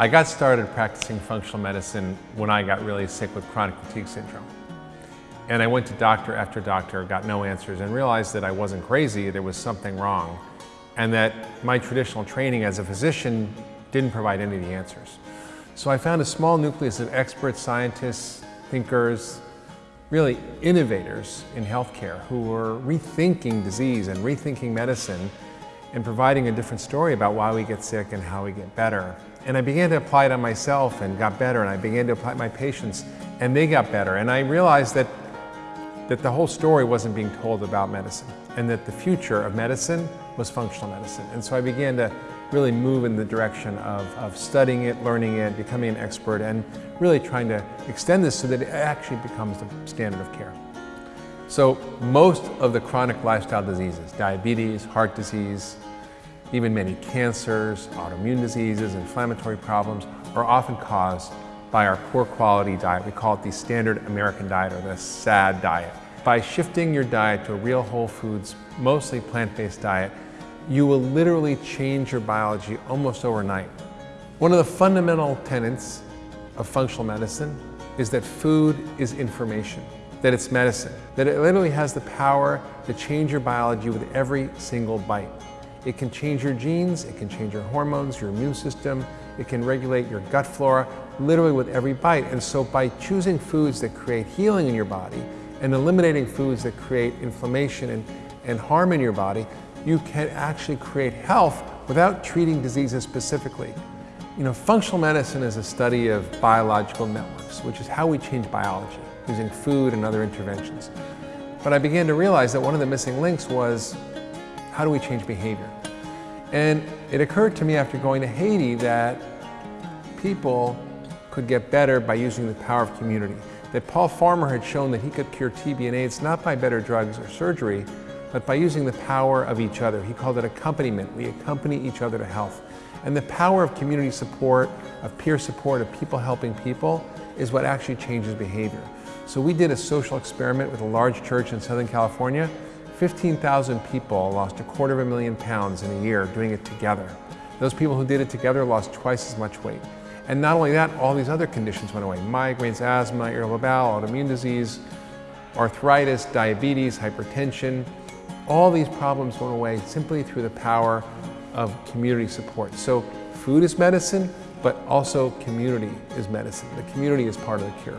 I got started practicing functional medicine when I got really sick with chronic fatigue syndrome. And I went to doctor after doctor, got no answers, and realized that I wasn't crazy, there was something wrong, and that my traditional training as a physician didn't provide any of the answers. So I found a small nucleus of expert scientists, thinkers, really innovators in healthcare who were rethinking disease and rethinking medicine and providing a different story about why we get sick and how we get better. And I began to apply it on myself and got better, and I began to apply it my patients, and they got better. And I realized that, that the whole story wasn't being told about medicine, and that the future of medicine was functional medicine. And so I began to really move in the direction of, of studying it, learning it, becoming an expert, and really trying to extend this so that it actually becomes the standard of care. So most of the chronic lifestyle diseases, diabetes, heart disease, even many cancers, autoimmune diseases, inflammatory problems, are often caused by our poor quality diet. We call it the standard American diet or the SAD diet. By shifting your diet to a real whole foods, mostly plant-based diet, you will literally change your biology almost overnight. One of the fundamental tenets of functional medicine is that food is information, that it's medicine, that it literally has the power to change your biology with every single bite. It can change your genes, it can change your hormones, your immune system, it can regulate your gut flora, literally with every bite. And so by choosing foods that create healing in your body and eliminating foods that create inflammation and, and harm in your body, you can actually create health without treating diseases specifically. You know, functional medicine is a study of biological networks, which is how we change biology using food and other interventions. But I began to realize that one of the missing links was how do we change behavior? And it occurred to me after going to Haiti that people could get better by using the power of community. That Paul Farmer had shown that he could cure TB and AIDS not by better drugs or surgery, but by using the power of each other. He called it accompaniment. We accompany each other to health. And the power of community support, of peer support, of people helping people is what actually changes behavior. So we did a social experiment with a large church in Southern California 15,000 people lost a quarter of a million pounds in a year doing it together. Those people who did it together lost twice as much weight. And not only that, all these other conditions went away. Migraines, asthma, irritable bowel, autoimmune disease, arthritis, diabetes, hypertension. All these problems went away simply through the power of community support. So food is medicine, but also community is medicine. The community is part of the cure.